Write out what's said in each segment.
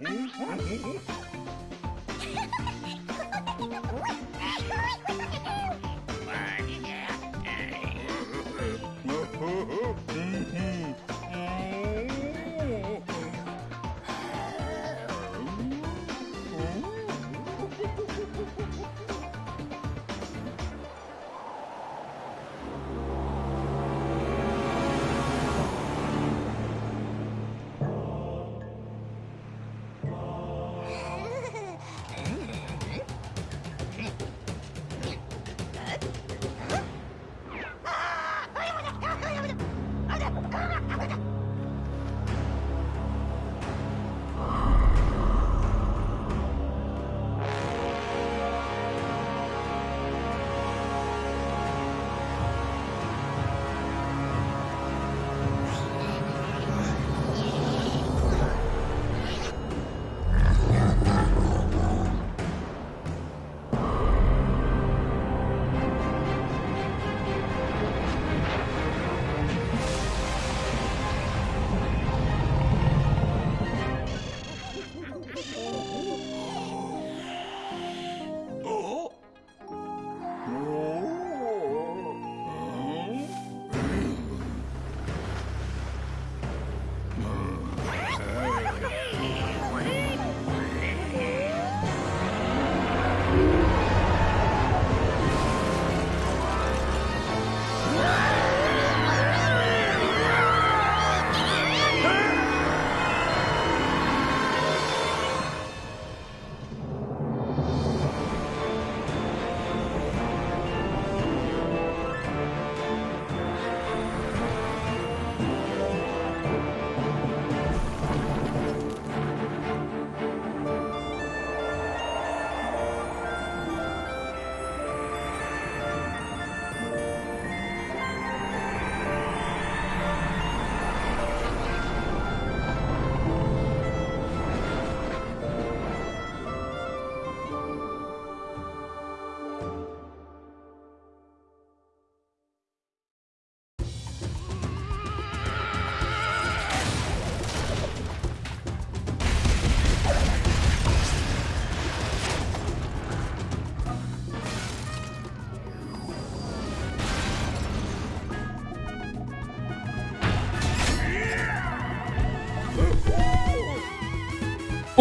Mm-hmm.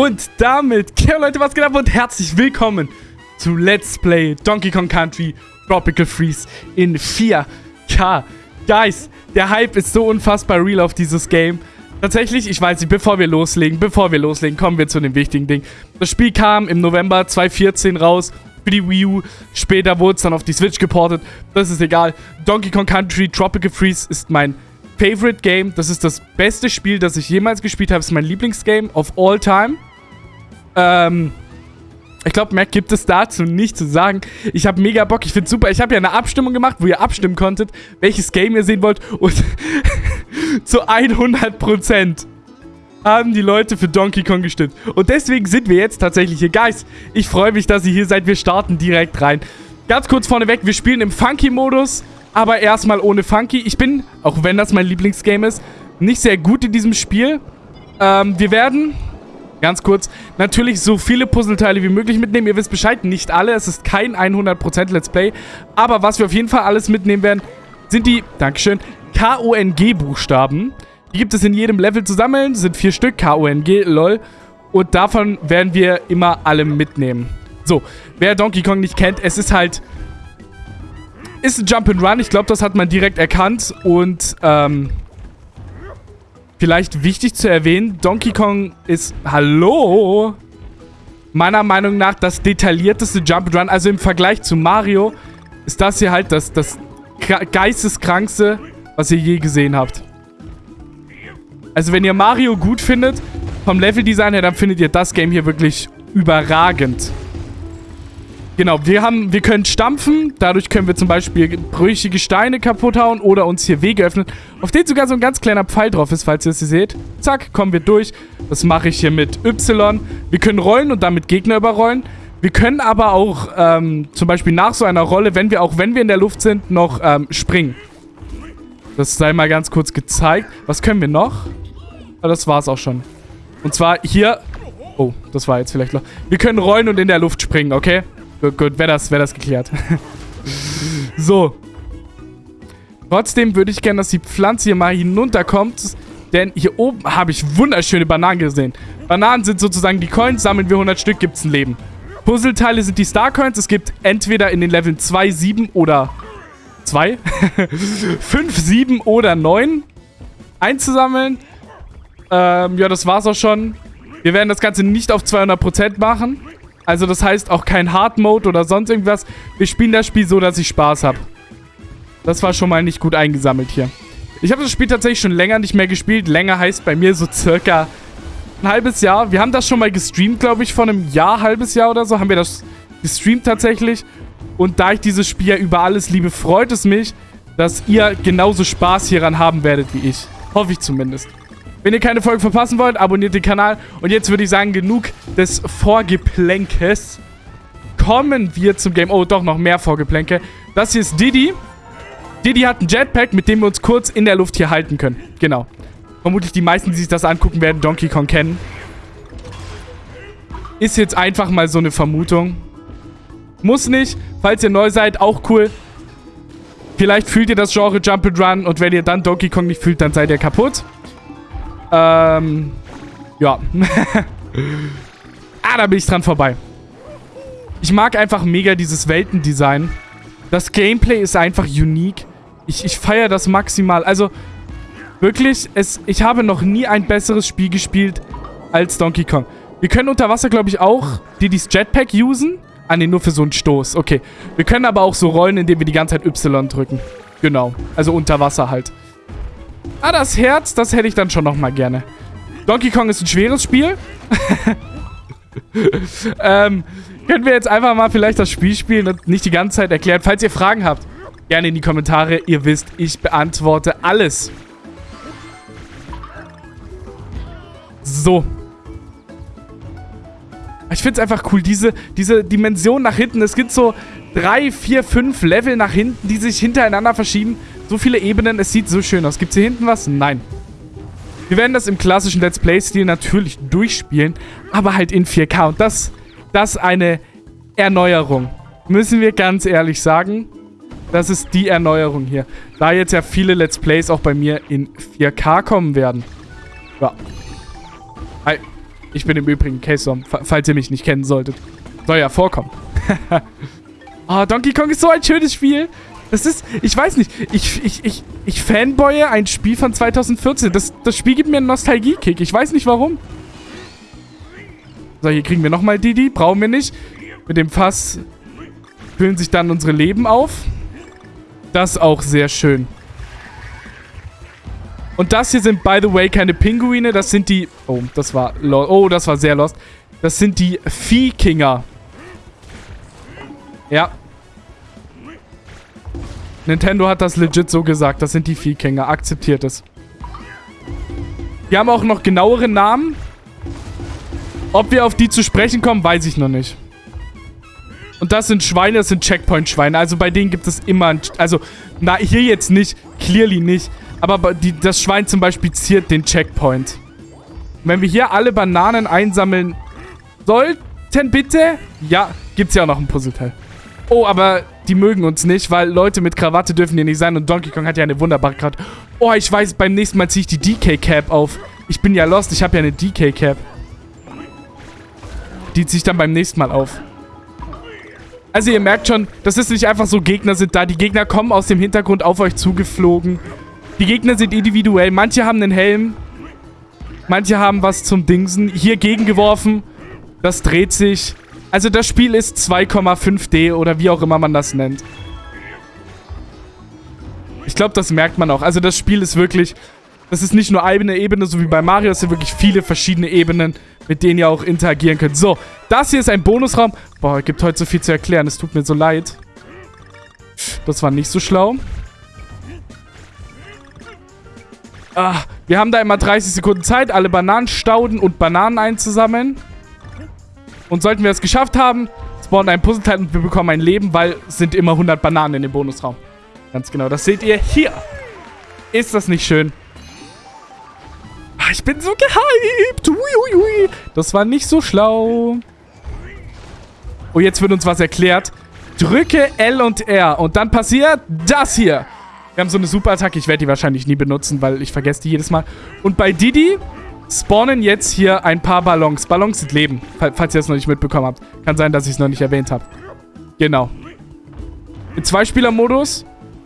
Und damit, ja Leute, was geht ab und herzlich willkommen zu Let's Play Donkey Kong Country Tropical Freeze in 4K. Guys, der Hype ist so unfassbar real auf dieses Game. Tatsächlich, ich weiß nicht, bevor wir loslegen, bevor wir loslegen, kommen wir zu dem wichtigen Ding. Das Spiel kam im November 2014 raus für die Wii U. Später wurde es dann auf die Switch geportet. Das ist egal. Donkey Kong Country Tropical Freeze ist mein Favorite Game. Das ist das beste Spiel, das ich jemals gespielt habe. Das ist mein Lieblingsgame of all time. Ähm, ich glaube, mehr gibt es dazu nicht zu sagen. Ich habe mega Bock. Ich finde super. Ich habe ja eine Abstimmung gemacht, wo ihr abstimmen konntet, welches Game ihr sehen wollt. Und zu 100% haben die Leute für Donkey Kong gestimmt. Und deswegen sind wir jetzt tatsächlich hier. Guys, ich freue mich, dass ihr hier seid. Wir starten direkt rein. Ganz kurz vorneweg, wir spielen im Funky-Modus, aber erstmal ohne Funky. Ich bin, auch wenn das mein Lieblingsgame ist, nicht sehr gut in diesem Spiel. Ähm, wir werden Ganz kurz, natürlich so viele Puzzleteile wie möglich mitnehmen. Ihr wisst Bescheid, nicht alle. Es ist kein 100% Let's Play. Aber was wir auf jeden Fall alles mitnehmen werden, sind die, Dankeschön, K-O-N-G-Buchstaben. Die gibt es in jedem Level zu sammeln. Sind vier Stück, K-O-N-G, lol. Und davon werden wir immer alle mitnehmen. So, wer Donkey Kong nicht kennt, es ist halt... Ist ein Jump-and-Run. Ich glaube, das hat man direkt erkannt. Und, ähm... Vielleicht wichtig zu erwähnen, Donkey Kong ist, hallo, meiner Meinung nach das detaillierteste Jump'n'Run. Also im Vergleich zu Mario ist das hier halt das, das geisteskrankste, was ihr je gesehen habt. Also wenn ihr Mario gut findet, vom Leveldesign her, dann findet ihr das Game hier wirklich überragend. Genau, wir haben, wir können stampfen. Dadurch können wir zum Beispiel brüchige Steine kaputt hauen oder uns hier Wege öffnen. Auf denen sogar so ein ganz kleiner Pfeil drauf ist, falls ihr es hier seht. Zack, kommen wir durch. Das mache ich hier mit Y. Wir können rollen und damit Gegner überrollen. Wir können aber auch ähm, zum Beispiel nach so einer Rolle, wenn wir auch wenn wir in der Luft sind, noch ähm, springen. Das sei mal ganz kurz gezeigt. Was können wir noch? Oh, das war's auch schon. Und zwar hier Oh, das war jetzt vielleicht noch... Wir können rollen und in der Luft springen, okay? Gut, gut, wäre das, wär das geklärt. so. Trotzdem würde ich gerne, dass die Pflanze hier mal hinunterkommt. Denn hier oben habe ich wunderschöne Bananen gesehen. Bananen sind sozusagen die Coins. Sammeln wir 100 Stück, gibt es ein Leben. Puzzleteile sind die Star Coins. Es gibt entweder in den Leveln 2, 7 oder 2, 5, 7 oder 9 einzusammeln. Ähm, ja, das war's auch schon. Wir werden das Ganze nicht auf 200% machen. Also das heißt auch kein Hard Mode oder sonst irgendwas. Wir spielen das Spiel so, dass ich Spaß habe. Das war schon mal nicht gut eingesammelt hier. Ich habe das Spiel tatsächlich schon länger nicht mehr gespielt. Länger heißt bei mir so circa ein halbes Jahr. Wir haben das schon mal gestreamt, glaube ich, vor einem Jahr, halbes Jahr oder so. Haben wir das gestreamt tatsächlich. Und da ich dieses Spiel ja über alles liebe, freut es mich, dass ihr genauso Spaß hieran haben werdet wie ich. Hoffe ich zumindest. Wenn ihr keine Folge verpassen wollt, abonniert den Kanal. Und jetzt würde ich sagen, genug des Vorgeplänkes. Kommen wir zum Game. Oh, doch, noch mehr Vorgeplänke. Das hier ist Diddy. Diddy hat ein Jetpack, mit dem wir uns kurz in der Luft hier halten können. Genau. Vermutlich die meisten, die sich das angucken, werden Donkey Kong kennen. Ist jetzt einfach mal so eine Vermutung. Muss nicht. Falls ihr neu seid, auch cool. Vielleicht fühlt ihr das Genre Jump and Run und wenn ihr dann Donkey Kong nicht fühlt, dann seid ihr kaputt. Ähm, ja. ah, da bin ich dran vorbei. Ich mag einfach mega dieses Weltendesign. Das Gameplay ist einfach unique. Ich, ich feiere das maximal. Also, wirklich, es, ich habe noch nie ein besseres Spiel gespielt als Donkey Kong. Wir können unter Wasser, glaube ich, auch die dieses Jetpack usen. Ah, ne, nur für so einen Stoß. Okay. Wir können aber auch so rollen, indem wir die ganze Zeit Y drücken. Genau. Also unter Wasser halt. Ah, das Herz, das hätte ich dann schon nochmal gerne. Donkey Kong ist ein schweres Spiel. ähm, können wir jetzt einfach mal vielleicht das Spiel spielen und nicht die ganze Zeit erklären. Falls ihr Fragen habt, gerne in die Kommentare. Ihr wisst, ich beantworte alles. So. Ich finde es einfach cool, diese, diese Dimension nach hinten. Es gibt so drei, vier, fünf Level nach hinten, die sich hintereinander verschieben. So viele Ebenen, es sieht so schön aus. Gibt es hier hinten was? Nein. Wir werden das im klassischen Let's Play-Stil natürlich durchspielen, aber halt in 4K. Und das, das eine Erneuerung. Müssen wir ganz ehrlich sagen. Das ist die Erneuerung hier. Da jetzt ja viele Let's Plays auch bei mir in 4K kommen werden. Ja. Hi. Ich bin im Übrigen K-Som, falls ihr mich nicht kennen solltet. Soll ja vorkommen. oh, Donkey Kong ist so ein schönes Spiel. Das ist, ich weiß nicht, ich, ich, ich, ich fanboye ein Spiel von 2014. Das, das Spiel gibt mir einen Nostalgie-Kick. Ich weiß nicht warum. So, hier kriegen wir nochmal Didi. Brauchen wir nicht. Mit dem Fass füllen sich dann unsere Leben auf. Das auch sehr schön. Und das hier sind, by the way, keine Pinguine. Das sind die... Oh, das war... Oh, das war sehr lost. Das sind die Viehkinger. Ja, Nintendo hat das legit so gesagt. Das sind die Viehgänger. Akzeptiert es. Die haben auch noch genauere Namen. Ob wir auf die zu sprechen kommen, weiß ich noch nicht. Und das sind Schweine, das sind Checkpoint-Schweine. Also bei denen gibt es immer... Ein, also, na, hier jetzt nicht. Clearly nicht. Aber die, das Schwein zum Beispiel ziert den Checkpoint. Wenn wir hier alle Bananen einsammeln sollten, bitte... Ja, gibt es ja auch noch ein Puzzleteil. Oh, aber die mögen uns nicht, weil Leute mit Krawatte dürfen hier nicht sein und Donkey Kong hat ja eine wunderbare Krawatte. Oh, ich weiß, beim nächsten Mal ziehe ich die DK-Cap auf. Ich bin ja lost, ich habe ja eine DK-Cap. Die ziehe ich dann beim nächsten Mal auf. Also ihr merkt schon, das ist nicht einfach so, Gegner sind da. Die Gegner kommen aus dem Hintergrund auf euch zugeflogen. Die Gegner sind individuell. Manche haben einen Helm. Manche haben was zum Dingsen. Hier gegengeworfen. Das dreht sich. Also das Spiel ist 2,5D oder wie auch immer man das nennt. Ich glaube, das merkt man auch. Also das Spiel ist wirklich... Das ist nicht nur eine Ebene, so wie bei Mario. Es sind wirklich viele verschiedene Ebenen, mit denen ihr auch interagieren könnt. So, das hier ist ein Bonusraum. Boah, es gibt heute so viel zu erklären. Es tut mir so leid. Das war nicht so schlau. Ah, wir haben da immer 30 Sekunden Zeit, alle Bananenstauden und Bananen einzusammeln. Und sollten wir es geschafft haben, spawnen ein Puzzleteil und wir bekommen ein Leben, weil es sind immer 100 Bananen in dem Bonusraum. Ganz genau, das seht ihr hier. Ist das nicht schön? ich bin so gehypt. Uiuiui. Das war nicht so schlau. Oh, jetzt wird uns was erklärt. Drücke L und R und dann passiert das hier. Wir haben so eine Superattacke. Ich werde die wahrscheinlich nie benutzen, weil ich vergesse die jedes Mal. Und bei Didi spawnen jetzt hier ein paar Ballons. Ballons sind Leben, falls ihr das noch nicht mitbekommen habt. Kann sein, dass ich es noch nicht erwähnt habe. Genau. Im Zweispieler-Modus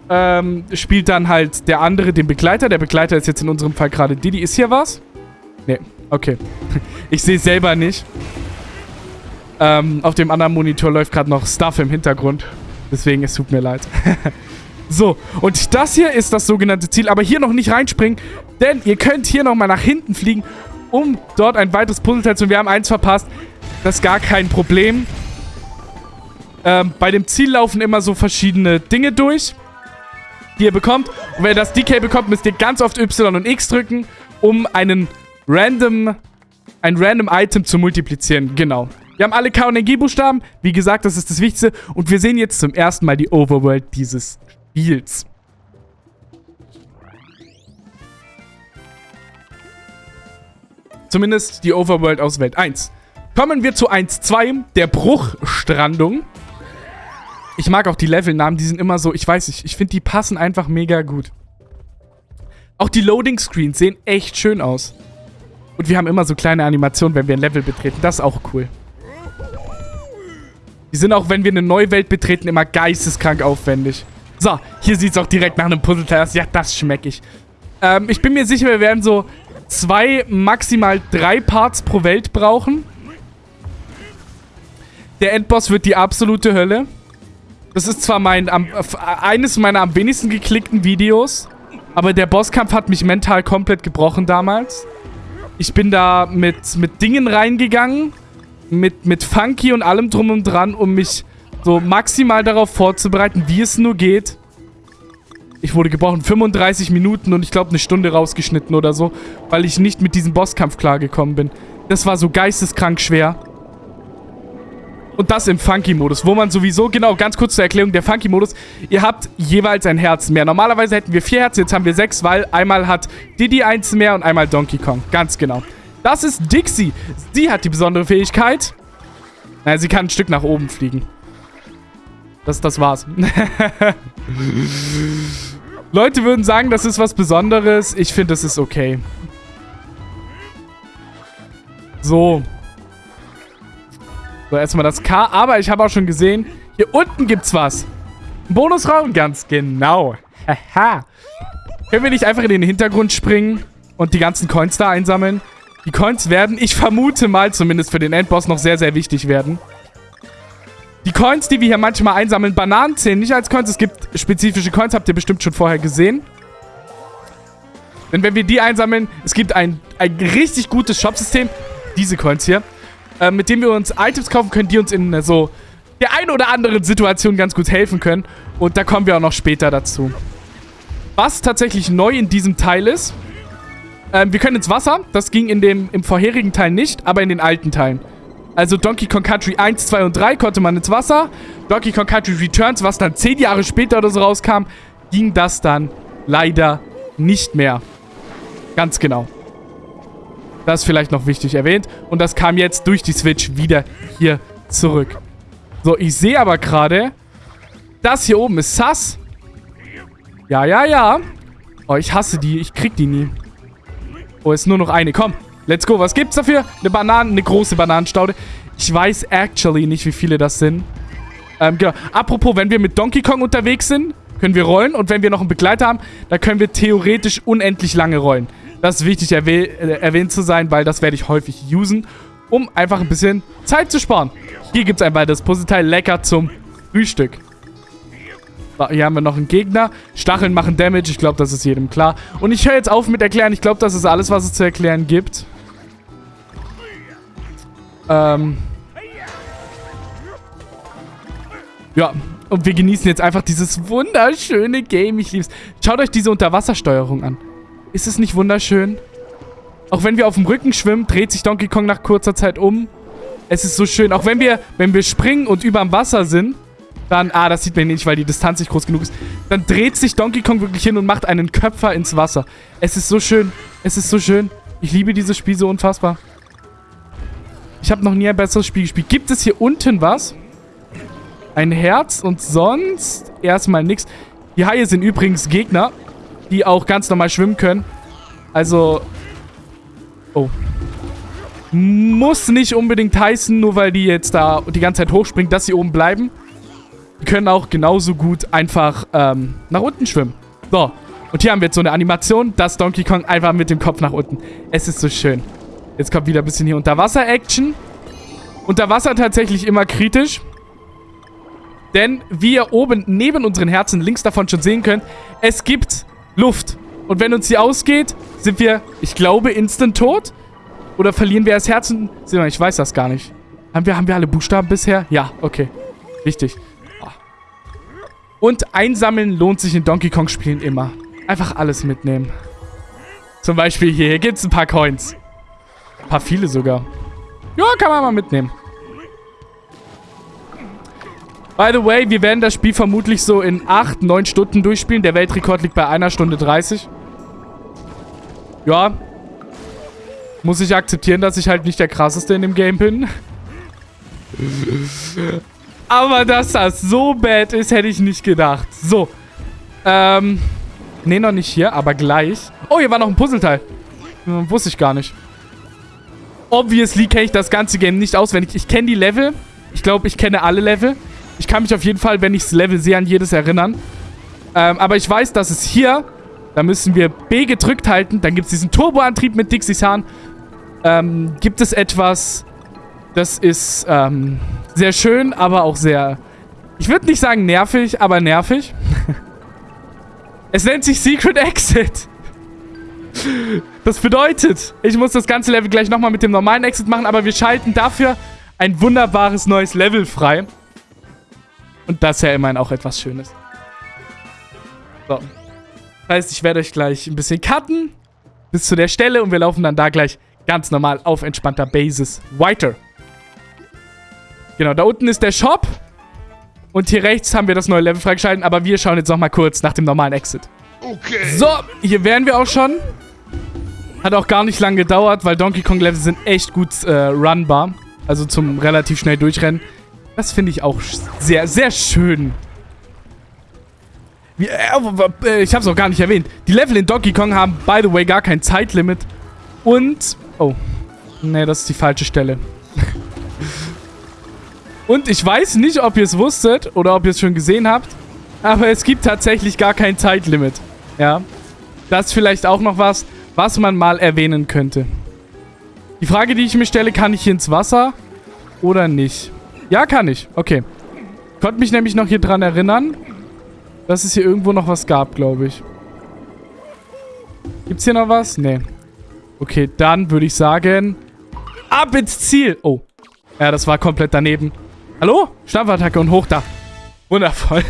ähm, spielt dann halt der andere den Begleiter. Der Begleiter ist jetzt in unserem Fall gerade Didi. Ist hier was? Nee, okay. ich sehe es selber nicht. Ähm, auf dem anderen Monitor läuft gerade noch Stuff im Hintergrund. Deswegen, es tut mir leid. so, und das hier ist das sogenannte Ziel. Aber hier noch nicht reinspringen, denn ihr könnt hier nochmal nach hinten fliegen, um dort ein weiteres Puzzleteil zu... Wir haben eins verpasst. Das ist gar kein Problem. Ähm, bei dem Ziel laufen immer so verschiedene Dinge durch, die ihr bekommt. Und wenn ihr das DK bekommt, müsst ihr ganz oft Y und X drücken, um einen random, ein random Item zu multiplizieren. Genau. Wir haben alle K- und NG-Buchstaben. Wie gesagt, das ist das Wichtigste. Und wir sehen jetzt zum ersten Mal die Overworld dieses Spiels. Zumindest die Overworld aus Welt 1. Kommen wir zu 1.2, der Bruchstrandung. Ich mag auch die Levelnamen, die sind immer so, ich weiß nicht, ich finde, die passen einfach mega gut. Auch die Loading-Screens sehen echt schön aus. Und wir haben immer so kleine Animationen, wenn wir ein Level betreten. Das ist auch cool. Die sind auch, wenn wir eine neue Welt betreten, immer geisteskrank aufwendig. So, hier sieht es auch direkt nach einem Puzzleteil aus. Ja, das schmecke ich. Ähm, ich bin mir sicher, wir werden so zwei, maximal drei Parts pro Welt brauchen. Der Endboss wird die absolute Hölle. Das ist zwar mein am, eines meiner am wenigsten geklickten Videos, aber der Bosskampf hat mich mental komplett gebrochen damals. Ich bin da mit, mit Dingen reingegangen, mit, mit Funky und allem drum und dran, um mich so maximal darauf vorzubereiten, wie es nur geht. Ich wurde gebrochen 35 Minuten und ich glaube eine Stunde rausgeschnitten oder so, weil ich nicht mit diesem Bosskampf klargekommen bin. Das war so geisteskrank schwer. Und das im Funky-Modus, wo man sowieso, genau, ganz kurz zur Erklärung, der Funky-Modus, ihr habt jeweils ein Herz mehr. Normalerweise hätten wir vier Herzen, jetzt haben wir sechs, weil einmal hat Diddy eins mehr und einmal Donkey Kong. Ganz genau. Das ist Dixie. Sie hat die besondere Fähigkeit. Naja, sie kann ein Stück nach oben fliegen. Das, das war's. Leute würden sagen, das ist was Besonderes. Ich finde, das ist okay. So. So, erstmal das K. Aber ich habe auch schon gesehen, hier unten gibt's was. Ein Bonusraum? Ganz genau. Haha. Können wir nicht einfach in den Hintergrund springen und die ganzen Coins da einsammeln? Die Coins werden, ich vermute mal, zumindest für den Endboss noch sehr, sehr wichtig werden. Die Coins, die wir hier manchmal einsammeln, Bananen zählen nicht als Coins. Es gibt spezifische Coins, habt ihr bestimmt schon vorher gesehen. Denn wenn wir die einsammeln, es gibt ein, ein richtig gutes Shopsystem, diese Coins hier, äh, mit dem wir uns Items kaufen können, die uns in äh, so der einen oder anderen Situation ganz gut helfen können. Und da kommen wir auch noch später dazu. Was tatsächlich neu in diesem Teil ist, ähm, wir können ins Wasser. Das ging in dem, im vorherigen Teil nicht, aber in den alten Teilen. Also Donkey Kong Country 1, 2 und 3 konnte man ins Wasser. Donkey Kong Country Returns, was dann 10 Jahre später oder so rauskam, ging das dann leider nicht mehr. Ganz genau. Das ist vielleicht noch wichtig erwähnt. Und das kam jetzt durch die Switch wieder hier zurück. So, ich sehe aber gerade, das hier oben ist Sass. Ja, ja, ja. Oh, ich hasse die. Ich krieg die nie. Oh, ist nur noch eine. Komm, let's go. Was gibt's dafür? Eine Banane, eine große Bananenstaude. Ich weiß actually nicht, wie viele das sind. Ähm, genau. Apropos, wenn wir mit Donkey Kong unterwegs sind, können wir rollen. Und wenn wir noch einen Begleiter haben, dann können wir theoretisch unendlich lange rollen. Das ist wichtig erwäh äh, erwähnt zu sein, weil das werde ich häufig usen, um einfach ein bisschen Zeit zu sparen. Hier gibt es ein weiteres Puzzleteil. Lecker zum Frühstück. Hier haben wir noch einen Gegner. Stacheln machen Damage. Ich glaube, das ist jedem klar. Und ich höre jetzt auf mit erklären. Ich glaube, das ist alles, was es zu erklären gibt. Ähm. Ja, und wir genießen jetzt einfach dieses wunderschöne Game. Ich liebe es. Schaut euch diese Unterwassersteuerung an. Ist es nicht wunderschön? Auch wenn wir auf dem Rücken schwimmen, dreht sich Donkey Kong nach kurzer Zeit um. Es ist so schön. Auch wenn wir, wenn wir springen und über dem Wasser sind, dann, ah, das sieht man nicht, weil die Distanz nicht groß genug ist. Dann dreht sich Donkey Kong wirklich hin und macht einen Köpfer ins Wasser. Es ist so schön. Es ist so schön. Ich liebe dieses Spiel so unfassbar. Ich habe noch nie ein besseres Spiel gespielt. Gibt es hier unten was? Ein Herz und sonst erstmal nichts. Die Haie sind übrigens Gegner, die auch ganz normal schwimmen können. Also... Oh. Muss nicht unbedingt heißen, nur weil die jetzt da die ganze Zeit hochspringen, dass sie oben bleiben. Die können auch genauso gut einfach ähm, nach unten schwimmen. So. Und hier haben wir jetzt so eine Animation, dass Donkey Kong einfach mit dem Kopf nach unten. Es ist so schön. Jetzt kommt wieder ein bisschen hier Unterwasser-Action. Unterwasser tatsächlich immer kritisch. Denn wie ihr oben neben unseren Herzen links davon schon sehen könnt, es gibt Luft. Und wenn uns die ausgeht, sind wir, ich glaube, instant tot. Oder verlieren wir das Herzen? Ich weiß das gar nicht. Haben wir, haben wir alle Buchstaben bisher? Ja, okay. Wichtig. Und einsammeln lohnt sich in Donkey Kong Spielen immer. Einfach alles mitnehmen. Zum Beispiel hier. Hier gibt es ein paar Coins. Ein paar viele sogar. Ja, kann man mal mitnehmen. By the way, wir werden das Spiel vermutlich so in 8, 9 Stunden durchspielen. Der Weltrekord liegt bei einer Stunde 30. Ja, muss ich akzeptieren, dass ich halt nicht der krasseste in dem Game bin. Aber dass das so bad ist, hätte ich nicht gedacht. So. Ähm. Nee, noch nicht hier, aber gleich. Oh, hier war noch ein Puzzleteil. Hm, wusste ich gar nicht. Obviously kenne ich das ganze Game nicht auswendig. Ich kenne die Level. Ich glaube, ich kenne alle Level. Ich kann mich auf jeden Fall, wenn ich das Level sehe, an jedes erinnern. Ähm, aber ich weiß, dass es hier, da müssen wir B gedrückt halten. Dann gibt es diesen Turboantrieb mit Dixies Hahn ähm, gibt es etwas, das ist ähm, sehr schön, aber auch sehr, ich würde nicht sagen nervig, aber nervig. es nennt sich Secret Exit. Das bedeutet, ich muss das ganze Level gleich nochmal mit dem normalen Exit machen, aber wir schalten dafür ein wunderbares neues Level frei. Und das ist ja immerhin auch etwas Schönes. So. Das heißt, ich werde euch gleich ein bisschen cutten. Bis zu der Stelle und wir laufen dann da gleich Ganz normal auf entspannter Basis weiter. Genau, da unten ist der Shop. Und hier rechts haben wir das neue Level freigeschalten. Aber wir schauen jetzt nochmal kurz nach dem normalen Exit. Okay. So, hier wären wir auch schon. Hat auch gar nicht lange gedauert, weil Donkey Kong Level sind echt gut äh, runbar. Also zum relativ schnell durchrennen. Das finde ich auch sehr, sehr schön. Äh, äh ich habe es auch gar nicht erwähnt. Die Level in Donkey Kong haben, by the way, gar kein Zeitlimit. Und... Oh. Nee, das ist die falsche Stelle. Und ich weiß nicht, ob ihr es wusstet oder ob ihr es schon gesehen habt, aber es gibt tatsächlich gar kein Zeitlimit. Ja. Das ist vielleicht auch noch was, was man mal erwähnen könnte. Die Frage, die ich mir stelle, kann ich hier ins Wasser oder nicht? Ja, kann ich. Okay. Konnte mich nämlich noch hier dran erinnern, dass es hier irgendwo noch was gab, glaube ich. Gibt's hier noch was? Nee. Okay, dann würde ich sagen, ab ins Ziel. Oh. Ja, das war komplett daneben. Hallo? Stampfattacke und hoch da. Wundervoll.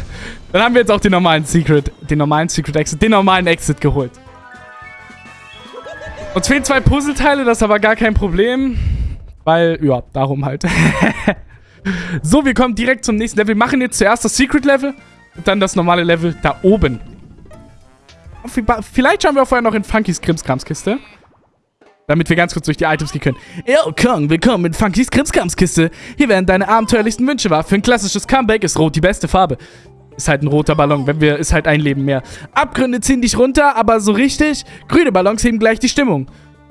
Dann haben wir jetzt auch den normalen Secret, den normalen Secret Exit, den normalen Exit geholt. Uns fehlen zwei Puzzleteile, das ist aber gar kein Problem. Weil, ja, darum halt. so, wir kommen direkt zum nächsten Level. Wir machen jetzt zuerst das Secret Level und dann das normale Level da oben. Vielleicht schauen wir vorher noch in Funkys Krimskramskiste. Damit wir ganz kurz durch die Items gehen können. Yo, Kong, willkommen mit Funkys Krimskramskiste. Hier werden deine abenteuerlichsten Wünsche wahr. Für ein klassisches Comeback ist Rot die beste Farbe. Ist halt ein roter Ballon, wenn wir, ist halt ein Leben mehr. Abgründe ziehen dich runter, aber so richtig, grüne Ballons heben gleich die Stimmung.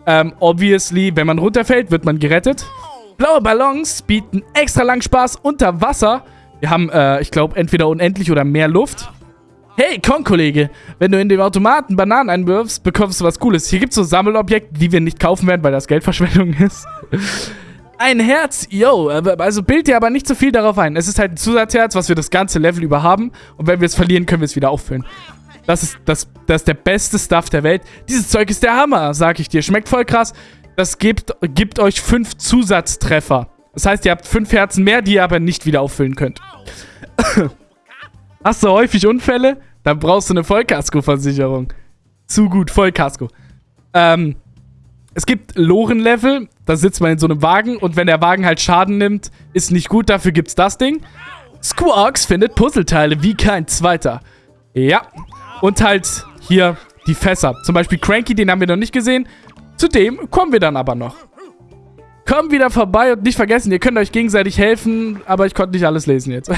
Ähm, obviously, wenn man runterfällt, wird man gerettet. Blaue Ballons bieten extra lang Spaß unter Wasser. Wir haben, äh, ich glaube, entweder unendlich oder mehr Luft. Hey, Kong-Kollege, wenn du in dem Automaten Bananen einwirfst, bekommst du was Cooles. Hier gibt es so Sammelobjekte, die wir nicht kaufen werden, weil das Geldverschwendung ist. Ein Herz, yo, also bild dir aber nicht so viel darauf ein. Es ist halt ein Zusatzherz, was wir das ganze Level über haben. Und wenn wir es verlieren, können wir es wieder auffüllen. Das ist, das, das ist der beste Stuff der Welt. Dieses Zeug ist der Hammer, sag ich dir. Schmeckt voll krass. Das gibt, gibt euch fünf Zusatztreffer. Das heißt, ihr habt fünf Herzen mehr, die ihr aber nicht wieder auffüllen könnt. Hast du häufig Unfälle? Dann brauchst du eine Vollkasko-Versicherung. Zu gut, Vollkasko. Ähm, es gibt Loren-Level, da sitzt man in so einem Wagen und wenn der Wagen halt Schaden nimmt, ist nicht gut, dafür gibt's das Ding. Squawks findet Puzzleteile wie kein zweiter. Ja. Und halt hier die Fässer. Zum Beispiel Cranky, den haben wir noch nicht gesehen. Zudem kommen wir dann aber noch. Kommt wieder vorbei und nicht vergessen, ihr könnt euch gegenseitig helfen, aber ich konnte nicht alles lesen jetzt.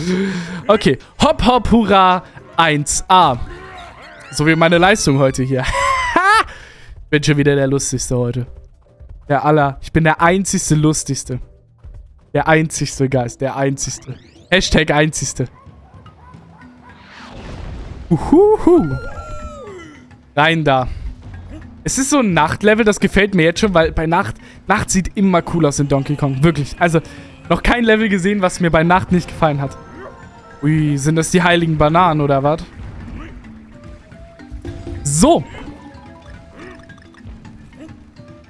okay, hopp hopp hurra 1a. So wie meine Leistung heute hier. bin schon wieder der Lustigste heute. Der aller. Ich bin der einzigste Lustigste. Der einzigste Geist. Der einzigste. Hashtag einzigste. Uhuhu. Rein da. Es ist so ein Nachtlevel, das gefällt mir jetzt schon, weil bei Nacht, Nacht sieht immer cool aus in Donkey Kong. Wirklich. Also, noch kein Level gesehen, was mir bei Nacht nicht gefallen hat. Ui, sind das die heiligen Bananen oder was? So.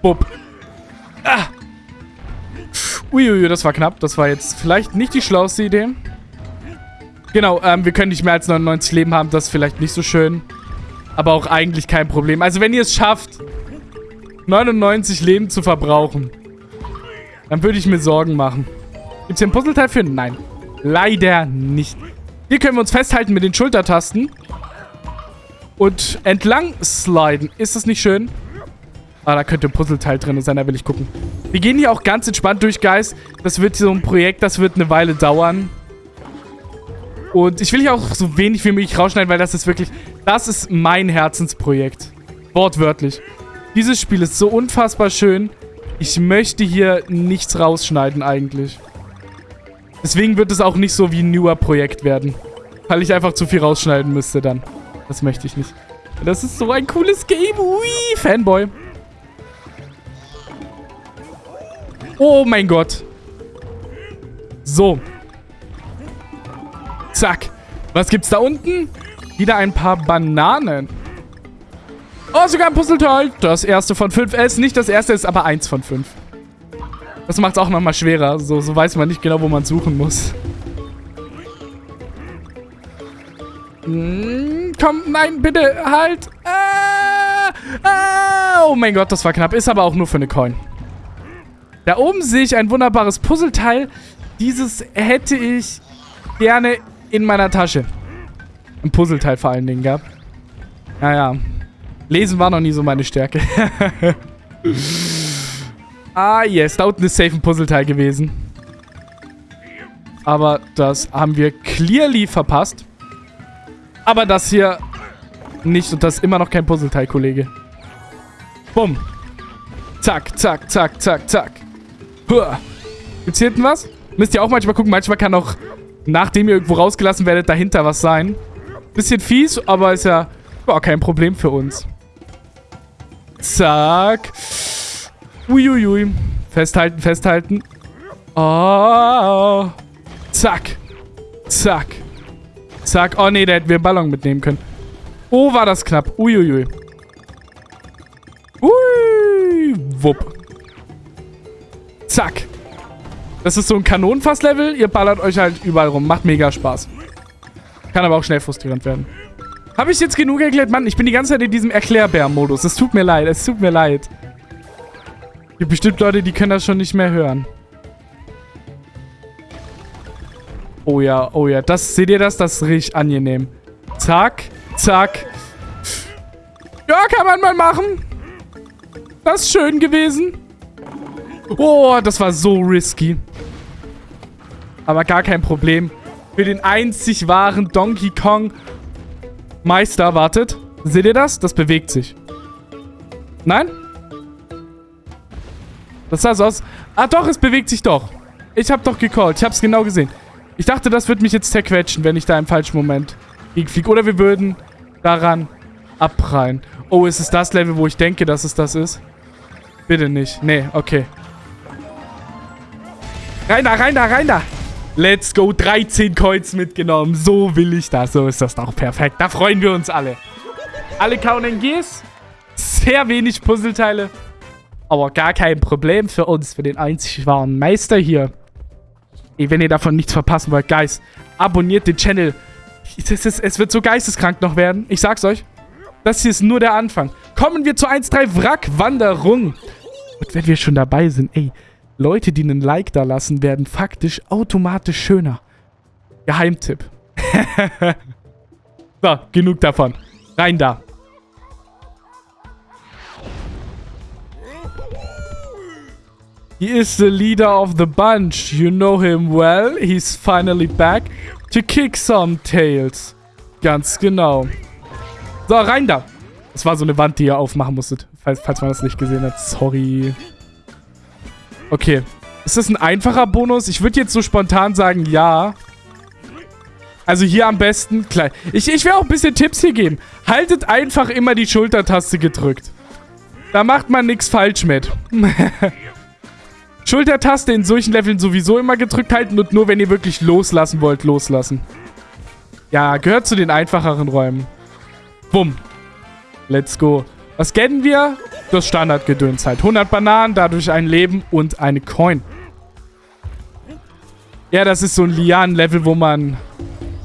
Bub. Ah. Uiuiui, das war knapp. Das war jetzt vielleicht nicht die schlauste Idee. Genau, ähm, wir können nicht mehr als 99 Leben haben. Das ist vielleicht nicht so schön. Aber auch eigentlich kein Problem. Also wenn ihr es schafft, 99 Leben zu verbrauchen, dann würde ich mir Sorgen machen. Gibt es hier ein Puzzleteil für? Nein. Leider nicht. Hier können wir uns festhalten mit den Schultertasten. Und entlang sliden. Ist das nicht schön? Ah, da könnte ein Puzzleteil drin sein, da will ich gucken. Wir gehen hier auch ganz entspannt durch, Guys. Das wird so ein Projekt, das wird eine Weile dauern. Und ich will hier auch so wenig wie möglich rausschneiden, weil das ist wirklich... Das ist mein Herzensprojekt. Wortwörtlich. Dieses Spiel ist so unfassbar schön. Ich möchte hier nichts rausschneiden eigentlich. Deswegen wird es auch nicht so wie ein newer Projekt werden. Weil ich einfach zu viel rausschneiden müsste dann. Das möchte ich nicht. Das ist so ein cooles Game. Ui, Fanboy. Oh mein Gott. So. Zack. Was gibt's da unten? Wieder ein paar Bananen. Oh, sogar ein Puzzleteil. Das erste von fünf. Es ist nicht das erste, ist aber eins von fünf. Das macht es auch nochmal schwerer. So, so weiß man nicht genau, wo man suchen muss. Hm, komm, nein, bitte, halt. Ah, ah, oh mein Gott, das war knapp. Ist aber auch nur für eine Coin. Da oben sehe ich ein wunderbares Puzzleteil. Dieses hätte ich gerne in meiner Tasche. Ein Puzzleteil vor allen Dingen gab. Naja. Lesen war noch nie so meine Stärke. ah, yes. Da unten ist safe ein Puzzleteil gewesen. Aber das haben wir clearly verpasst. Aber das hier nicht. Und das ist immer noch kein Puzzleteil, Kollege. Bumm. Zack, zack, zack, zack, zack. Huah. Gibt's hier hinten was? Müsst ihr auch manchmal gucken. Manchmal kann auch nachdem ihr irgendwo rausgelassen werdet, dahinter was sein. Bisschen fies, aber ist ja war kein Problem für uns. Zack. Uiuiui. Festhalten, festhalten. Oh. Zack. Zack. Zack. Oh nee, da hätten wir einen Ballon mitnehmen können. Oh, war das knapp. Uiuiui. Ui. Wupp. Zack. Das ist so ein Kanonenfass-Level. Ihr ballert euch halt überall rum. Macht mega Spaß. Kann aber auch schnell frustrierend werden. Habe ich jetzt genug erklärt? Mann, ich bin die ganze Zeit in diesem Erklärbär-Modus. Es tut mir leid. Es tut mir leid. Es gibt bestimmt Leute, die können das schon nicht mehr hören. Oh ja, oh ja. Das, seht ihr das? Das richtig angenehm. Zack, zack. Ja, kann man mal machen. Das ist schön gewesen. Oh, das war so risky. Aber gar kein Problem. Für den einzig wahren Donkey Kong Meister, wartet. Seht ihr das? Das bewegt sich. Nein? Das sah so aus. Ah doch, es bewegt sich doch. Ich hab doch gecallt. Ich hab's genau gesehen. Ich dachte, das wird mich jetzt zerquetschen, wenn ich da im falschen Moment fliege. Oder wir würden daran abprallen. Oh, ist es das Level, wo ich denke, dass es das ist? Bitte nicht. Nee, okay. Rein da, rein da, rein da. Let's go. 13 Coins mitgenommen. So will ich das. So ist das doch perfekt. Da freuen wir uns alle. Alle KNGs. Sehr wenig Puzzleteile. Aber gar kein Problem für uns. Für den einzig wahren Meister hier. Ey, wenn ihr davon nichts verpassen wollt, Guys, abonniert den Channel. Es, ist, es wird so geisteskrank noch werden. Ich sag's euch. Das hier ist nur der Anfang. Kommen wir zur 1.3 Wrackwanderung. Und wenn wir schon dabei sind, ey, Leute, die einen Like da lassen, werden faktisch automatisch schöner. Geheimtipp. so, genug davon. Rein da. He is the leader of the bunch. You know him well. He's finally back to kick some tails. Ganz genau. So, rein da. Das war so eine Wand, die ihr aufmachen musstet. Falls, falls man das nicht gesehen hat. Sorry. Okay. Ist das ein einfacher Bonus? Ich würde jetzt so spontan sagen, ja. Also hier am besten... Klar. Ich, ich will auch ein bisschen Tipps hier geben. Haltet einfach immer die Schultertaste gedrückt. Da macht man nichts falsch mit. Schultertaste in solchen Leveln sowieso immer gedrückt halten und nur wenn ihr wirklich loslassen wollt, loslassen. Ja, gehört zu den einfacheren Räumen. Bumm. Let's go. Was kennen wir? Das Standardgedöns halt. 100 Bananen, dadurch ein Leben und eine Coin. Ja, das ist so ein Lianen-Level, wo man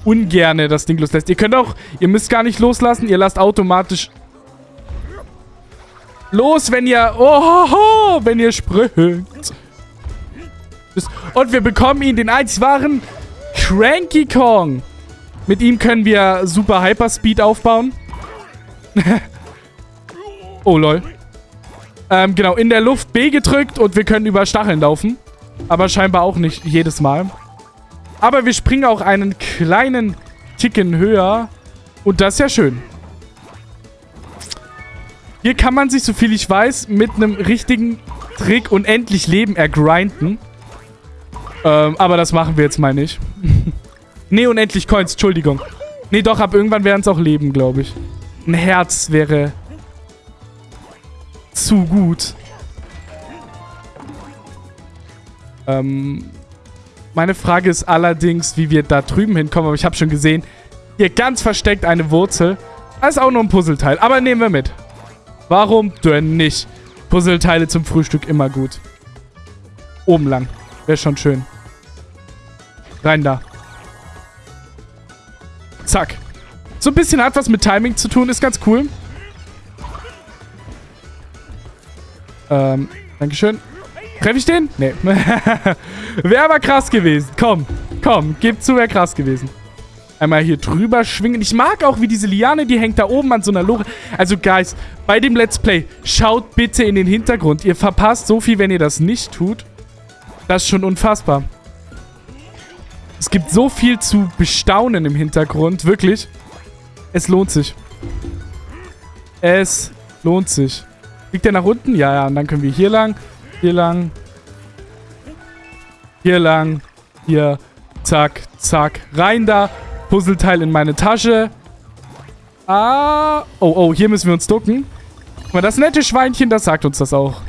ungerne das Ding loslässt. Ihr könnt auch, ihr müsst gar nicht loslassen, ihr lasst automatisch los, wenn ihr, oh, wenn ihr springt. Und wir bekommen ihn, den einzig wahren Cranky Kong. Mit ihm können wir super Hyperspeed aufbauen. oh, lol. Ähm, genau, in der Luft B gedrückt und wir können über Stacheln laufen. Aber scheinbar auch nicht jedes Mal. Aber wir springen auch einen kleinen Ticken höher. Und das ist ja schön. Hier kann man sich, soviel ich weiß, mit einem richtigen Trick unendlich Leben ergrinden. Ähm, aber das machen wir jetzt mal nicht. nee, unendlich Coins, Entschuldigung. Nee, doch, ab irgendwann werden es auch Leben, glaube ich. Ein Herz wäre zu gut. Ähm, meine Frage ist allerdings, wie wir da drüben hinkommen. Aber ich habe schon gesehen, hier ganz versteckt eine Wurzel. Das ist auch nur ein Puzzleteil. Aber nehmen wir mit. Warum denn nicht? Puzzleteile zum Frühstück immer gut. Oben lang. Wäre schon schön. Rein da. Zack. So ein bisschen hat was mit Timing zu tun. Ist ganz cool. Ähm, Dankeschön. Treffe ich den? Nee. wäre aber krass gewesen. Komm, komm, gib zu, wäre krass gewesen. Einmal hier drüber schwingen. Ich mag auch, wie diese Liane, die hängt da oben an so einer Lore. Also, Guys, bei dem Let's Play, schaut bitte in den Hintergrund. Ihr verpasst so viel, wenn ihr das nicht tut. Das ist schon unfassbar. Es gibt so viel zu bestaunen im Hintergrund. Wirklich. Es lohnt sich. Es lohnt sich. Liegt der nach unten? Ja, ja. Und dann können wir hier lang. Hier lang. Hier lang. Hier. Zack, zack. Rein da. Puzzleteil in meine Tasche. Ah. Oh, oh. Hier müssen wir uns ducken. Guck mal, das nette Schweinchen, das sagt uns das auch.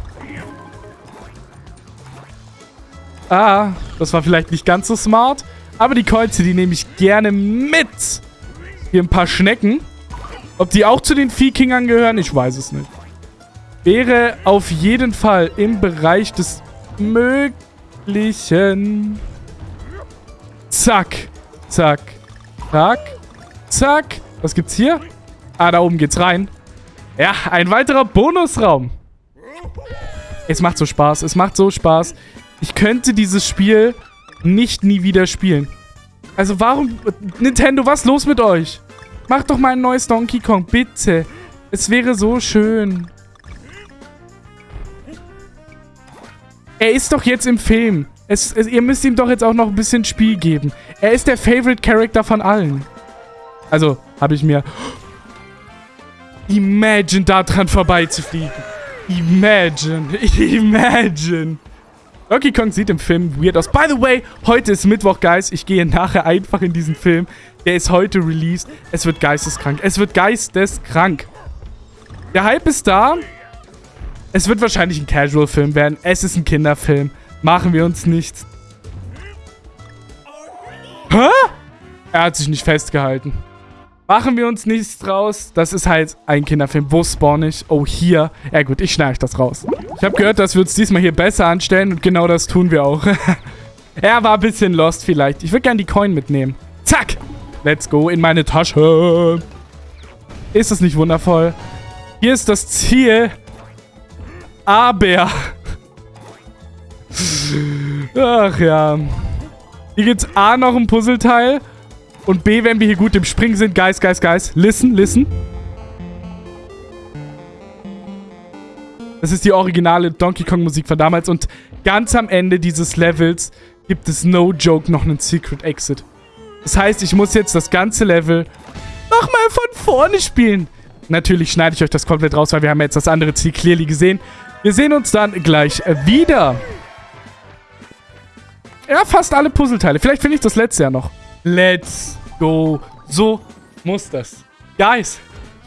Ah, das war vielleicht nicht ganz so smart. Aber die Kreuze, die nehme ich gerne mit. Hier ein paar Schnecken. Ob die auch zu den Viehkingern gehören, ich weiß es nicht. Wäre auf jeden Fall im Bereich des Möglichen. Zack. Zack. Zack. Zack. Was gibt's hier? Ah, da oben geht's rein. Ja, ein weiterer Bonusraum. Es macht so Spaß. Es macht so Spaß. Ich könnte dieses Spiel nicht nie wieder spielen. Also warum... Nintendo, was ist los mit euch? Macht doch mal ein neues Donkey Kong, bitte. Es wäre so schön. Er ist doch jetzt im Film. Es, es, ihr müsst ihm doch jetzt auch noch ein bisschen Spiel geben. Er ist der Favorite Character von allen. Also, habe ich mir... Imagine, da dran vorbeizufliegen. Imagine. Imagine. Donkey Kong sieht im Film weird aus. By the way, heute ist Mittwoch, Guys. Ich gehe nachher einfach in diesen Film. Der ist heute released. Es wird geisteskrank. Es wird geisteskrank. Der Hype ist da. Es wird wahrscheinlich ein Casual-Film werden. Es ist ein Kinderfilm. Machen wir uns nichts. Hä? Er hat sich nicht festgehalten. Machen wir uns nichts draus. Das ist halt ein Kinderfilm. Wo spawn ich? Oh, hier. Ja gut, ich schneide das raus. Ich habe gehört, dass wir uns diesmal hier besser anstellen und genau das tun wir auch. er war ein bisschen lost vielleicht. Ich würde gerne die Coin mitnehmen. Zack. Let's go in meine Tasche. Ist das nicht wundervoll? Hier ist das Ziel. Aber... Ach ja. Hier gibt's A noch ein Puzzleteil. Und B, wenn wir hier gut im Springen sind. Guys, guys, guys. Listen, listen. Das ist die originale Donkey Kong Musik von damals. Und ganz am Ende dieses Levels gibt es no joke noch einen Secret Exit. Das heißt, ich muss jetzt das ganze Level nochmal von vorne spielen. Natürlich schneide ich euch das komplett raus, weil wir haben jetzt das andere Ziel clearly gesehen. Wir sehen uns dann gleich wieder. Ja, fast alle Puzzleteile. Vielleicht finde ich das letzte ja noch. Let's go. So muss das. Guys,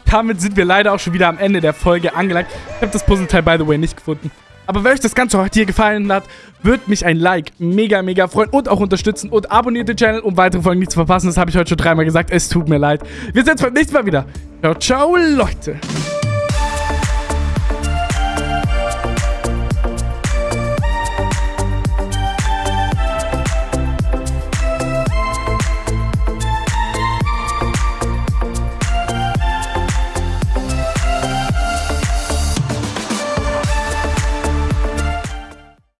damit sind wir leider auch schon wieder am Ende der Folge angelangt. Ich habe das Puzzleteil, by the way, nicht gefunden. Aber wenn euch das Ganze heute hier gefallen hat, würde mich ein Like mega, mega freuen und auch unterstützen. Und abonniert den Channel, um weitere Folgen nicht zu verpassen. Das habe ich heute schon dreimal gesagt. Es tut mir leid. Wir sehen uns beim nächsten Mal wieder. Ciao, ciao, Leute.